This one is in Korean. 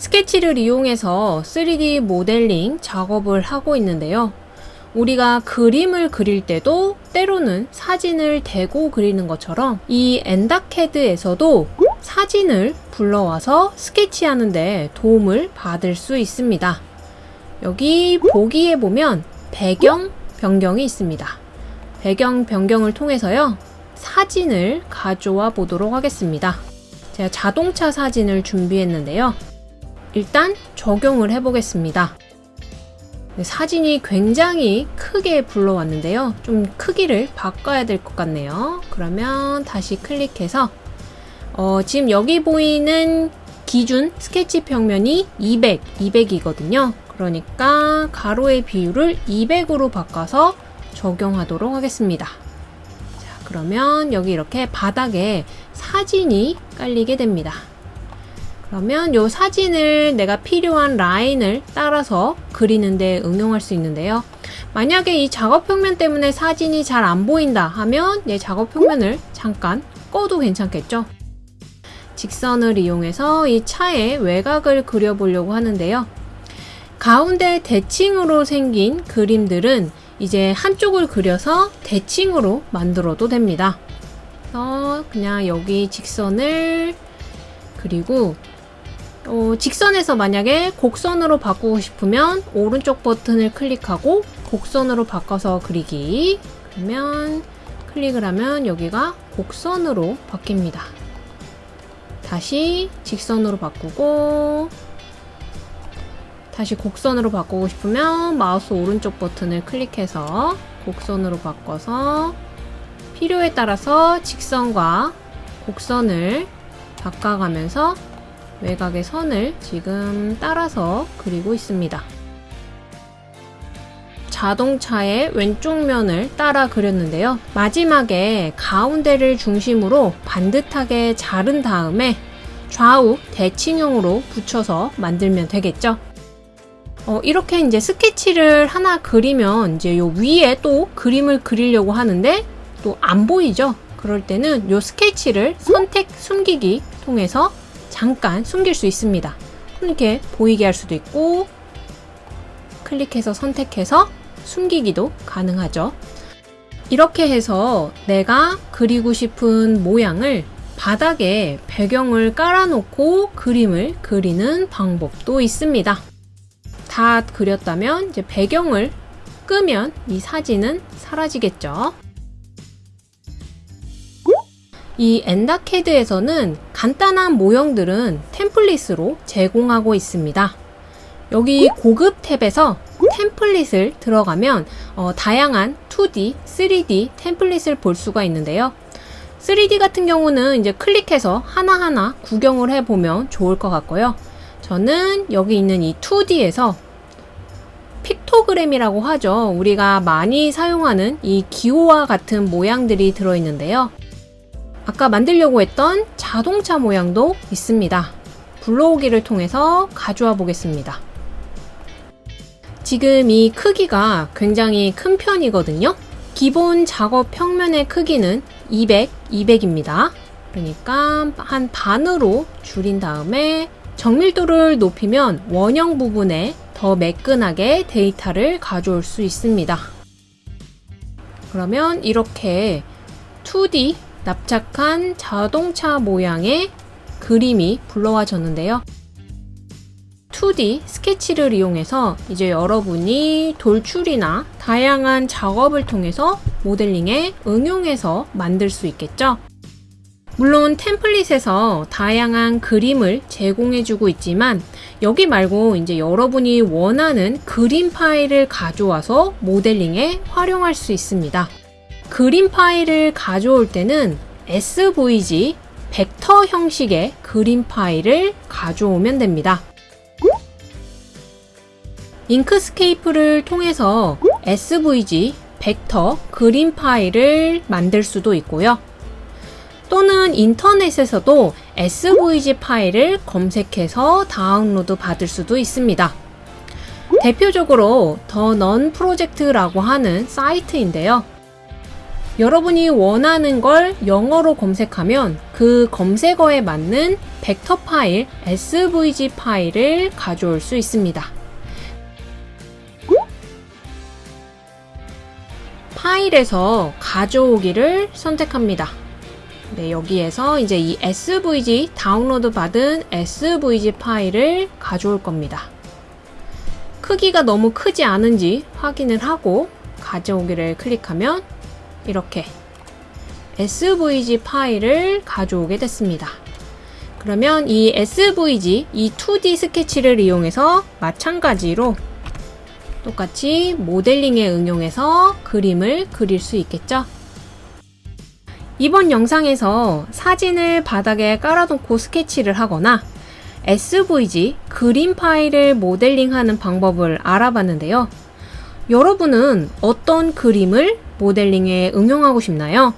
스케치를 이용해서 3D 모델링 작업을 하고 있는데요. 우리가 그림을 그릴 때도 때로는 사진을 대고 그리는 것처럼 이 엔다캐드에서도 사진을 불러와서 스케치하는데 도움을 받을 수 있습니다. 여기 보기에 보면 배경 변경이 있습니다. 배경 변경을 통해서요. 사진을 가져와 보도록 하겠습니다. 제가 자동차 사진을 준비했는데요. 일단 적용을 해보겠습니다. 네, 사진이 굉장히 크게 불러왔는데요. 좀 크기를 바꿔야 될 것 같네요. 그러면 다시 클릭해서 어, 지금 여기 보이는 기준 스케치 평면이 200, 200이거든요. 그러니까 가로의 비율을 200으로 바꿔서 적용하도록 하겠습니다. 자, 그러면 여기 이렇게 바닥에 사진이 깔리게 됩니다. 그러면 이 사진을 내가 필요한 라인을 따라서 그리는데 응용할 수 있는데요. 만약에 이 작업 평면 때문에 사진이 잘 안 보인다 하면 내 작업 평면을 잠깐 꺼도 괜찮겠죠? 직선을 이용해서 이 차의 외곽을 그려보려고 하는데요. 가운데 대칭으로 생긴 그림들은 이제 한쪽을 그려서 대칭으로 만들어도 됩니다. 그래서 그냥 여기 직선을 그리고 어, 직선에서 만약에 곡선으로 바꾸고 싶으면 오른쪽 버튼을 클릭하고 곡선으로 바꿔서 그리기 그러면 클릭을 하면 여기가 곡선으로 바뀝니다. 다시 직선으로 바꾸고 다시 곡선으로 바꾸고 싶으면 마우스 오른쪽 버튼을 클릭해서 곡선으로 바꿔서 필요에 따라서 직선과 곡선을 바꿔가면서 외곽의 선을 지금 따라서 그리고 있습니다. 자동차의 왼쪽 면을 따라 그렸는데요. 마지막에 가운데를 중심으로 반듯하게 자른 다음에 좌우 대칭형으로 붙여서 만들면 되겠죠. 어, 이렇게 이제 스케치를 하나 그리면 이제 요 위에 또 그림을 그리려고 하는데 또 안 보이죠? 그럴 때는 요 스케치를 선택 숨기기 통해서 잠깐 숨길 수 있습니다. 이렇게 보이게 할 수도 있고 클릭해서 선택해서 숨기기도 가능하죠. 이렇게 해서 내가 그리고 싶은 모양을 바닥에 배경을 깔아놓고 그림을 그리는 방법도 있습니다. 다 그렸다면 이제 배경을 끄면 이 사진은 사라지겠죠. 이 엔다캐드에서는 간단한 모형들은 템플릿으로 제공하고 있습니다. 여기 고급 탭에서 템플릿을 들어가면 어, 다양한 2D, 3D 템플릿을 볼 수가 있는데요. 3D 같은 경우는 이제 클릭해서 하나하나 구경을 해보면 좋을 것 같고요. 저는 여기 있는 이 2D에서 픽토그램이라고 하죠. 우리가 많이 사용하는 이 기호와 같은 모양들이 들어있는데요. 아까 만들려고 했던 자동차 모양도 있습니다. 불러오기를 통해서 가져와 보겠습니다. 지금 이 크기가 굉장히 큰 편이거든요. 기본 작업 평면의 크기는 200, 200입니다. 그러니까 한 반으로 줄인 다음에 정밀도를 높이면 원형 부분에 더 매끈하게 데이터를 가져올 수 있습니다. 그러면 이렇게 2D 납작한 자동차 모양의 그림이 불러와졌는데요. 2D 스케치를 이용해서 이제 여러분이 돌출이나 다양한 작업을 통해서 모델링에 응용해서 만들 수 있겠죠. 물론 템플릿에서 다양한 그림을 제공해주고 있지만 여기 말고 이제 여러분이 원하는 그림 파일을 가져와서 모델링에 활용할 수 있습니다. 그림 파일을 가져올 때는 SVG 벡터 형식의 그림 파일을 가져오면 됩니다. 잉크스케이프를 통해서 SVG 벡터 그림 파일을 만들 수도 있고요. 또는 인터넷에서도 SVG 파일을 검색해서 다운로드 받을 수도 있습니다. 대표적으로 The Noun Project라고 하는 사이트인데요. 여러분이 원하는 걸 영어로 검색하면 그 검색어에 맞는 벡터 파일, SVG 파일을 가져올 수 있습니다. 파일에서 가져오기를 선택합니다. 네, 여기에서 이제 이 SVG 다운로드 받은 SVG 파일을 가져올 겁니다. 크기가 너무 크지 않은지 확인을 하고 가져오기를 클릭하면 이렇게 SVG 파일을 가져오게 됐습니다. 그러면 이 SVG, 이 2D 스케치를 이용해서 마찬가지로 똑같이 모델링에 응용해서 그림을 그릴 수 있겠죠? 이번 영상에서 사진을 바닥에 깔아놓고 스케치를 하거나 SVG 그림 파일을 모델링하는 방법을 알아봤는데요. 여러분은 어떤 그림을 모델링에 응용하고 싶나요?